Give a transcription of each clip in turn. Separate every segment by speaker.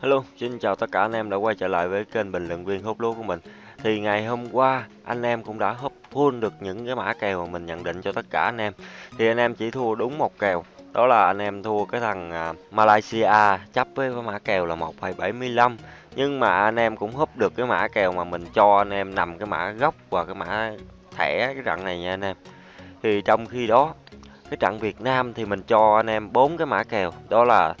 Speaker 1: Hello, xin chào tất cả anh em đã quay trở lại với kênh bình luận viên hút lúa của mình. Thì ngày hôm qua anh em cũng đã hút full được những cái mã kèo mà mình nhận định cho tất cả anh em. Thì anh em chỉ thua đúng một kèo, đó là anh em thua cái thằng à, Malaysia chấp với mã kèo là 1,75. Nhưng mà anh em cũng húp được cái mã kèo mà mình cho anh em nằm cái mã gốc và cái mã thẻ cái trận này nha anh em. Thì trong khi đó cái trận Việt Nam thì mình cho anh em bốn cái mã kèo, đó là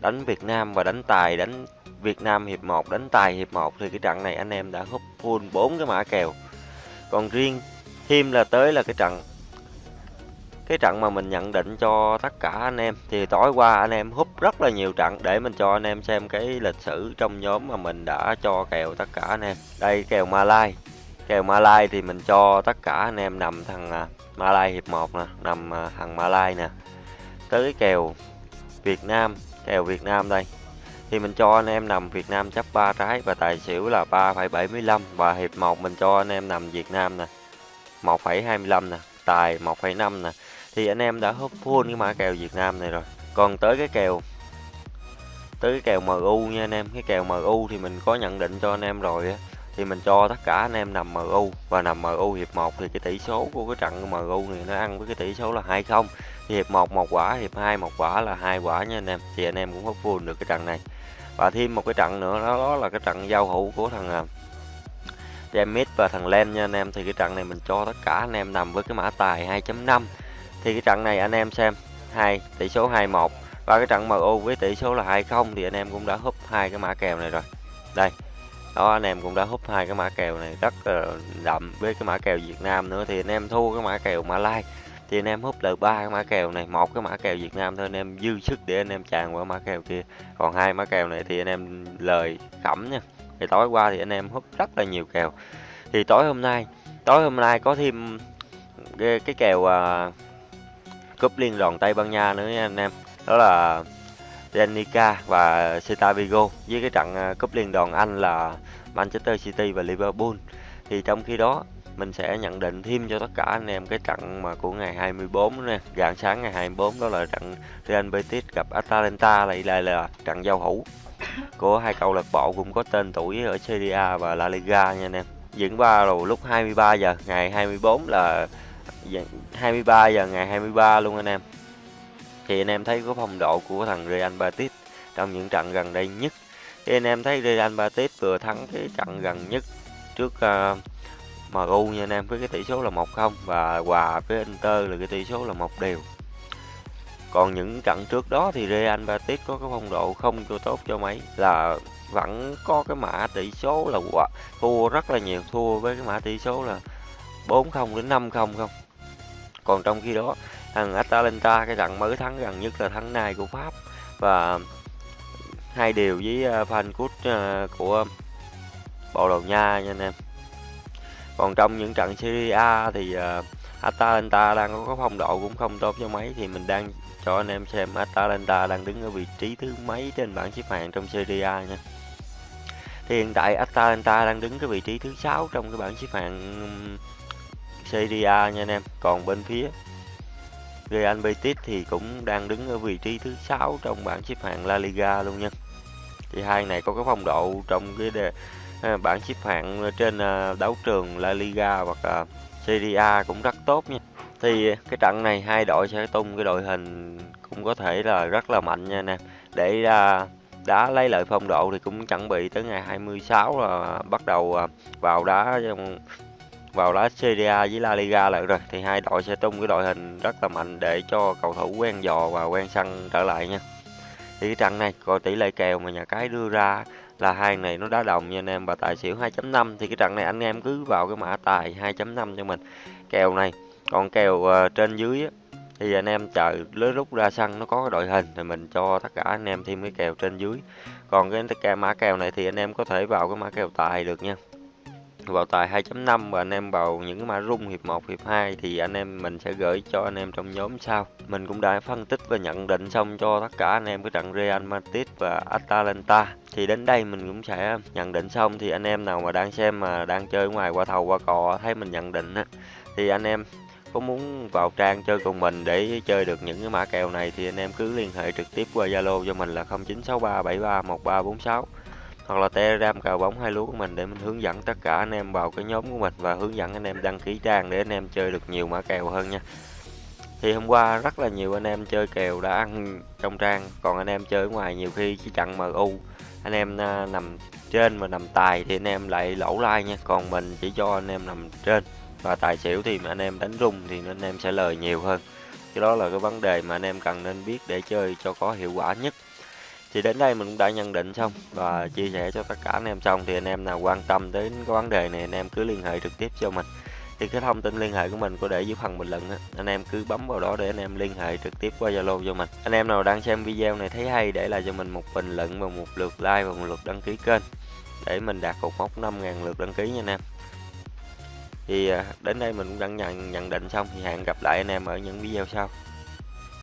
Speaker 1: đánh Việt Nam và đánh tài đánh Việt Nam hiệp 1 đánh tài hiệp 1 thì cái trận này anh em đã hút full 4 cái mã kèo. Còn riêng thêm là tới là cái trận cái trận mà mình nhận định cho tất cả anh em thì tối qua anh em hút rất là nhiều trận để mình cho anh em xem cái lịch sử trong nhóm mà mình đã cho kèo tất cả anh em. Đây kèo Malai. Kèo Malai thì mình cho tất cả anh em nằm thằng à, Malai hiệp 1 nè, nằm à, thằng Malai nè. Tới cái kèo Việt Nam kèo Việt Nam đây. Thì mình cho anh em nằm Việt Nam chấp 3 trái và tài xỉu là 3,75 và hiệp 1 mình cho anh em nằm Việt Nam nè 1,25 nè tài 1,5 nè. Thì anh em đã hút full cái mã kèo Việt Nam này rồi. Còn tới cái kèo tới cái kèo MU nha anh em. Cái kèo MU thì mình có nhận định cho anh em rồi á thì mình cho tất cả anh em nằm MU và nằm MU hiệp 1 thì cái tỷ số của cái trận MU này nó ăn với cái tỷ số là 20 thì hiệp 1 một quả hiệp 2 một quả là hai quả nha anh em. Thì anh em cũng hút full được cái trận này. Và thêm một cái trận nữa đó, đó là cái trận giao hữu của thằng à, James và thằng Len nha anh em. Thì cái trận này mình cho tất cả anh em nằm với cái mã tài 2.5 thì cái trận này anh em xem hai tỷ số 21 và cái trận MU với tỷ số là 20 thì anh em cũng đã húp hai cái mã kèo này rồi. Đây đó anh em cũng đã hút hai cái mã kèo này rất là đậm với cái mã kèo Việt Nam nữa. Thì anh em thua cái mã kèo Malai thì anh em hút được ba cái mã kèo này. Một cái mã kèo Việt Nam thôi anh em dư sức để anh em tràn qua mã kèo kia. Còn hai mã kèo này thì anh em lời khẩm nha. Thì tối qua thì anh em hút rất là nhiều kèo. Thì tối hôm nay tối hôm nay có thêm cái, cái kèo uh, cúp liên đoàn Tây Ban Nha nữa nha anh em. Đó là Danica và Celta Vigo với cái trận à, cúp liên đoàn Anh là Manchester City và Liverpool. Thì trong khi đó, mình sẽ nhận định thêm cho tất cả anh em cái trận mà của ngày 24 nè, rạng sáng ngày 24 đó là trận Real Betis gặp Atalanta lại đây là trận giao hữu của hai câu lạc bộ cũng có tên tuổi ở Serie A và La Liga nha anh em. Diễn ra vào lúc 23 giờ ngày 24 là dạ, 23 giờ ngày 23 luôn anh em thì anh em thấy có phong độ của thằng Real Betis trong những trận gần đây nhất. Thì anh em thấy Real Betis vừa thắng cái trận gần nhất trước à, uh, MU nha anh em với cái tỷ số là 1-0 và hòa với Inter là cái tỷ số là một đều. Còn những trận trước đó thì Real Betis có cái phong độ không cho tốt cho mấy là vẫn có cái mã tỷ số là quả, thua rất là nhiều thua với cái mã tỷ số là 4-0 đến 5-0 không. Còn trong khi đó thằng Atalanta, cái trận mới thắng gần nhất là thắng này của Pháp. Và hai điều với ờ, Frankfurt ờ, của Bồ Đào Nha nha anh em. Còn trong những trận Serie A thì ờ, Atalanta đang có phong độ cũng không tốt cho mấy, thì mình đang cho anh em xem Atalanta đang đứng ở vị trí thứ mấy trên bảng xếp hạng trong Serie A nha. Thì hiện tại Atalanta đang đứng cái vị trí thứ sáu trong cái bảng xếp hạng Serie A nha anh em. Còn bên phía Real Betis thì cũng đang đứng ở vị trí thứ sáu trong bảng xếp hạng La Liga luôn nha thì hai này có cái phong độ trong cái đề, à, bảng xếp hạng trên à, đấu trường La Liga hoặc à, Serie A cũng rất tốt nha thì cái trận này hai đội sẽ tung cái đội hình cũng có thể là rất là mạnh nha nè. để đá lấy lợi phong độ thì cũng chuẩn bị tới ngày 26 là bắt đầu vào đá vào lá Serie A với La Liga lại rồi thì hai đội sẽ tung cái đội hình rất là mạnh để cho cầu thủ quen dò và quen săn trở lại nha. Thì cái trận này coi tỷ lệ kèo mà nhà cái đưa ra là hai này nó đá đồng nha anh em và tài xỉu 2.5 thì cái trận này anh em cứ vào cái mã tài 2.5 cho mình. Kèo này còn kèo uh, trên dưới á, thì anh em chờ lưới rút ra sân nó có cái đội hình thì mình cho tất cả anh em thêm cái kèo trên dưới. Còn cái mã kèo này thì anh em có thể vào cái mã kèo tài được nha vào tài 2.5 và anh em vào những mã rung hiệp 1, hiệp 2 thì anh em mình sẽ gửi cho anh em trong nhóm sau. Mình cũng đã phân tích và nhận định xong cho tất cả anh em cái trận Real Madrid và Atalanta. Thì đến đây mình cũng sẽ nhận định xong thì anh em nào mà đang xem mà đang chơi ngoài qua thầu qua cò thấy mình nhận định á thì anh em có muốn vào trang chơi cùng mình để chơi được những cái mã kèo này thì anh em cứ liên hệ trực tiếp qua Zalo cho mình là 0963731346 hoặc là Telegram cào bóng hai lúa của mình để mình hướng dẫn tất cả anh em vào cái nhóm của mình và hướng dẫn anh em đăng ký trang để anh em chơi được nhiều mã kèo hơn nha. Thì hôm qua rất là nhiều anh em chơi kèo đã ăn trong trang, còn anh em chơi ngoài nhiều khi chỉ chặn MU, anh em nằm trên mà nằm tài thì anh em lại lỗ like nha, còn mình chỉ cho anh em nằm trên và tài xỉu thì anh em đánh rung thì anh em sẽ lời nhiều hơn. Cái đó là cái vấn đề mà anh em cần nên biết để chơi cho có hiệu quả nhất. Thì đến đây mình cũng đã nhận định xong và chia sẻ cho tất cả anh em xong thì anh em nào quan tâm đến cái vấn đề này anh em cứ liên hệ trực tiếp cho mình. Thì cái thông tin liên hệ của mình có để dưới phần bình luận á, anh em cứ bấm vào đó để anh em liên hệ trực tiếp qua Zalo cho mình. Anh em nào đang xem video này thấy hay để lại cho mình một bình luận và một lượt like và một lượt đăng ký kênh để mình đạt cột mốc 5.000 lượt đăng ký nha anh em. Thì à, đến đây mình cũng đã nhận nhận định xong thì hẹn gặp lại anh em ở những video sau.